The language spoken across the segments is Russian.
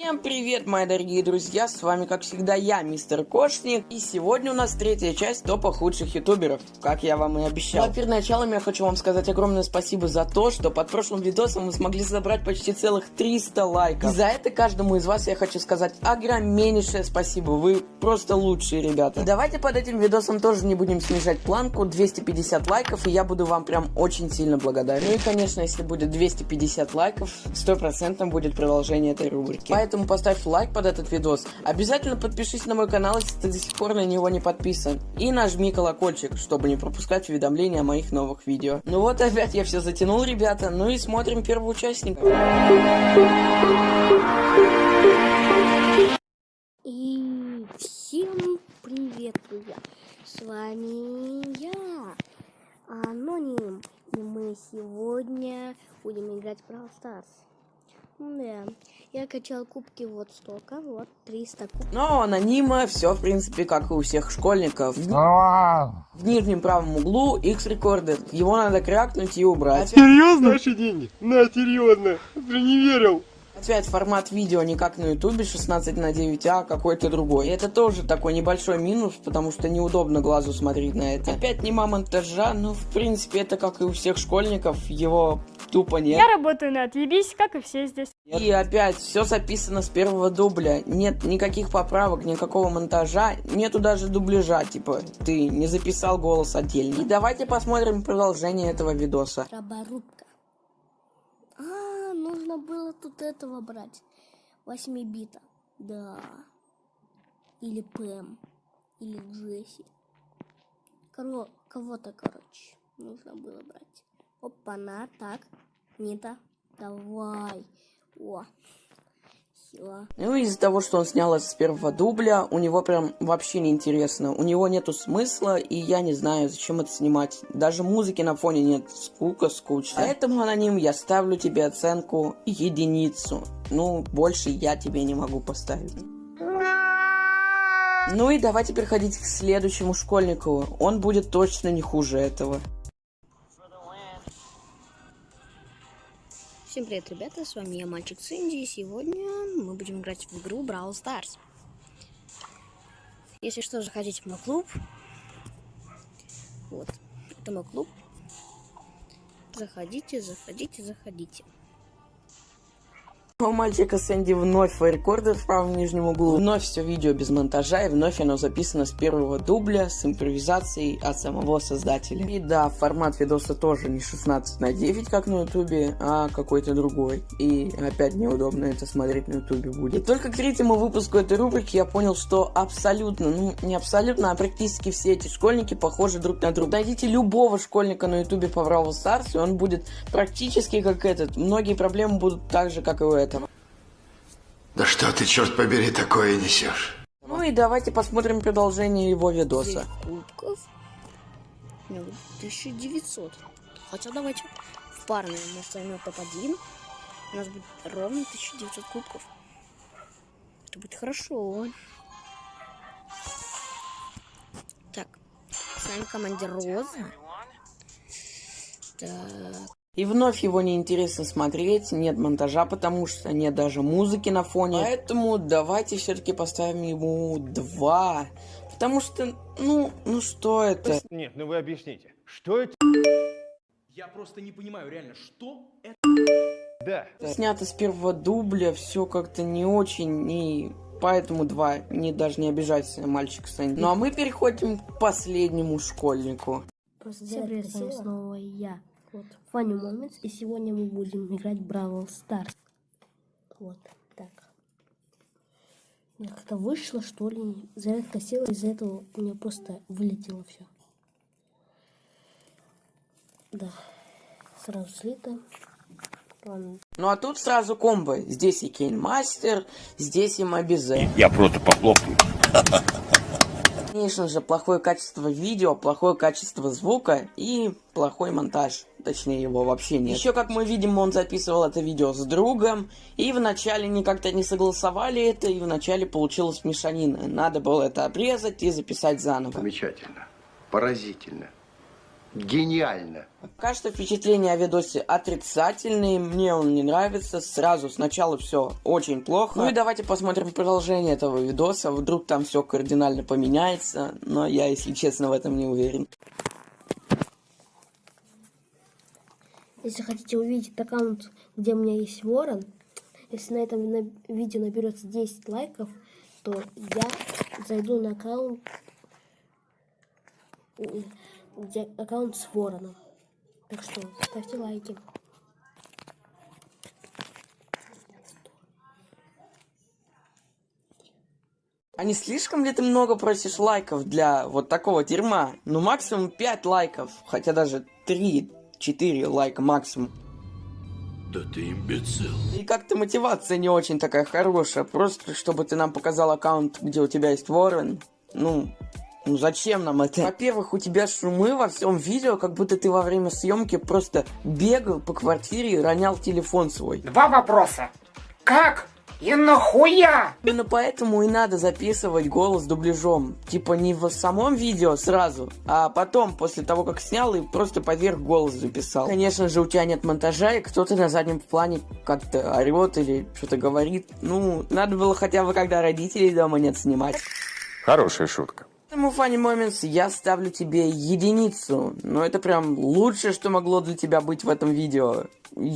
Всем привет, мои дорогие друзья, с вами как всегда я, мистер Кошник, и сегодня у нас третья часть топа худших ютуберов, как я вам и обещал. Но перед началом я хочу вам сказать огромное спасибо за то, что под прошлым видосом мы смогли собрать почти целых 300 лайков. И за это каждому из вас я хочу сказать огромнейшее спасибо, вы просто лучшие ребята. И давайте под этим видосом тоже не будем снижать планку, 250 лайков, и я буду вам прям очень сильно благодарен. Ну и конечно, если будет 250 лайков, 100% будет продолжение этой рубрики. Поэтому поэтому поставь лайк под этот видос. Обязательно подпишись на мой канал, если ты до сих пор на него не подписан. И нажми колокольчик, чтобы не пропускать уведомления о моих новых видео. Ну вот опять я все затянул, ребята. Ну и смотрим первого участника. И всем привет, друзья! С вами я, Аноним. И мы сегодня будем играть в Brawl Stars. Да. Я качал кубки вот столько, вот 300 кубков. Но анонима все, в принципе, как и у всех школьников. В нижнем правом углу X рекорды. Его надо крякнуть и убрать. Серьезно? Наши деньги? На, серьезно. Ты не верил. Опять формат видео не как на ютубе 16 на 9, а какой-то другой. И это тоже такой небольшой минус, потому что неудобно глазу смотреть на это. Опять нема монтажа, но в принципе это как и у всех школьников, его тупо нет. Я работаю на отъебись, как и все здесь. И опять все записано с первого дубля. Нет никаких поправок, никакого монтажа, нету даже дубляжа, типа ты не записал голос отдельно. И давайте посмотрим продолжение этого видоса. Роборубка. А, нужно было тут этого брать. 8 бита. Да. Или Пэм. Или Джесси. Кого-то, короче, нужно было брать. Опа-на, так. Нита, давай. О, все. Ну, из-за того, что он снял это с первого дубля, у него прям вообще не интересно. У него нету смысла, и я не знаю, зачем это снимать. Даже музыки на фоне нет. Скука, скучно. Поэтому, аноним, я ставлю тебе оценку единицу. Ну, больше я тебе не могу поставить. Ну и давайте переходить к следующему школьнику. Он будет точно не хуже этого. Всем привет, ребята, с вами я, Мальчик Синди, и сегодня мы будем играть в игру Brawl Stars. Если что, заходите в мой клуб. Вот, это мой клуб. Заходите, заходите, заходите. У мальчика Сэнди вновь рекорды в правом нижнем углу. Вновь все видео без монтажа, и вновь оно записано с первого дубля, с импровизацией от самого создателя. И да, формат видоса тоже не 16 на 9, как на ютубе, а какой-то другой. И опять неудобно это смотреть на ютубе будет. И только к третьему выпуску этой рубрики я понял, что абсолютно, ну не абсолютно, а практически все эти школьники похожи друг на друга. Найдите любого школьника на ютубе по Бравл Старс, и он будет практически как этот. Многие проблемы будут так же, как и у этого. Да что ты, черт побери, такое несешь? Ну и давайте посмотрим продолжение его видоса. Кубков. 1900. Хотя давайте в парной мы ставим топ-1. У нас будет ровно 1900 кубков. Это будет хорошо. Так, с нами командир Роза. Так. И вновь его неинтересно смотреть, нет монтажа, потому что нет даже музыки на фоне. Поэтому давайте все-таки поставим ему два. Потому что, ну, ну что это? Нет, ну вы объясните, что это? Я просто не понимаю, реально, что это? Да. Снято с первого дубля, все как-то не очень, и поэтому два. Не даже не обижайся, мальчик Сэнди. Ну а мы переходим к последнему школьнику. Просто Всем привет, снова я. Вот, Funny Moments. И сегодня мы будем играть Бравл Старс. Вот, так. Как-то вышло, что ли. Зарядка села, из-за этого у меня просто вылетело все. Да. Сразу слито. Ну а тут сразу комбо. Здесь и Кейнмастер, здесь и Мобизе. Я просто похлопаю. Конечно же, плохое качество видео, плохое качество звука и плохой монтаж. Точнее, его вообще нет. Еще, как мы видим, он записывал это видео с другом, и вначале они как-то не согласовали это, и вначале получилось мешанина. Надо было это обрезать и записать заново. Замечательно. Поразительно. Гениально. Что впечатления о видосе отрицательные, мне он не нравится, сразу сначала все очень плохо. Ну и давайте посмотрим продолжение этого видоса, вдруг там все кардинально поменяется, но я, если честно, в этом не уверен. Если хотите увидеть аккаунт, где у меня есть ворон, если на этом видео наберется 10 лайков, то я зайду на аккаунт, где аккаунт с вороном. Так что ставьте лайки. А не слишком ли ты много просишь лайков для вот такого дерьма? Ну максимум 5 лайков, хотя даже 3-4 лайка максимум. Да ты имбецил. И как-то мотивация не очень такая хорошая. Просто чтобы ты нам показал аккаунт, где у тебя есть ворон. Ну, ну зачем нам это? Во-первых, у тебя шумы во всем видео, как будто ты во время съемки просто бегал по квартире и ронял телефон свой. Два вопроса. Как и нахуя? Именно поэтому и надо записывать голос дубляжом. Типа не в самом видео сразу, а потом, после того, как снял и просто поверх голос записал. Конечно же, у тебя нет монтажа, и кто-то на заднем плане как-то орет или что-то говорит. Ну, надо было хотя бы, когда родителей дома нет, снимать. Хорошая шутка. Поэтому, Funny Moments, я ставлю тебе единицу. Но это прям лучшее, что могло для тебя быть в этом видео.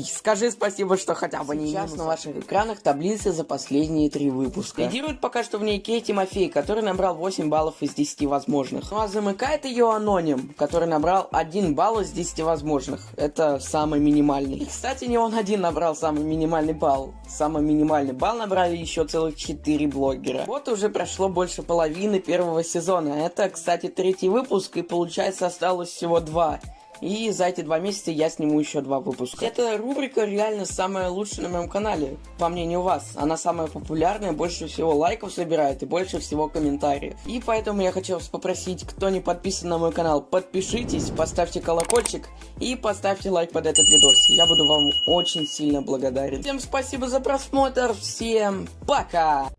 Скажи спасибо, что хотя бы не Сейчас на ваших экранах таблицы за последние три выпуска. Лидирует пока что в ней Кей Тимофей, который набрал 8 баллов из 10 возможных. Ну а замыкает ее Аноним, который набрал 1 балл из 10 возможных. Это самый минимальный. И, кстати, не он один набрал самый минимальный балл. Самый минимальный балл набрали еще целых 4 блогера. Вот уже прошло больше половины первого сезона. Это, кстати, третий выпуск, и получается осталось всего два. И за эти два месяца я сниму еще два выпуска. Эта рубрика реально самая лучшая на моем канале, по мнению вас. Она самая популярная, больше всего лайков собирает и больше всего комментариев. И поэтому я хочу вас попросить, кто не подписан на мой канал, подпишитесь, поставьте колокольчик и поставьте лайк под этот видос. Я буду вам очень сильно благодарен. Всем спасибо за просмотр, всем пока!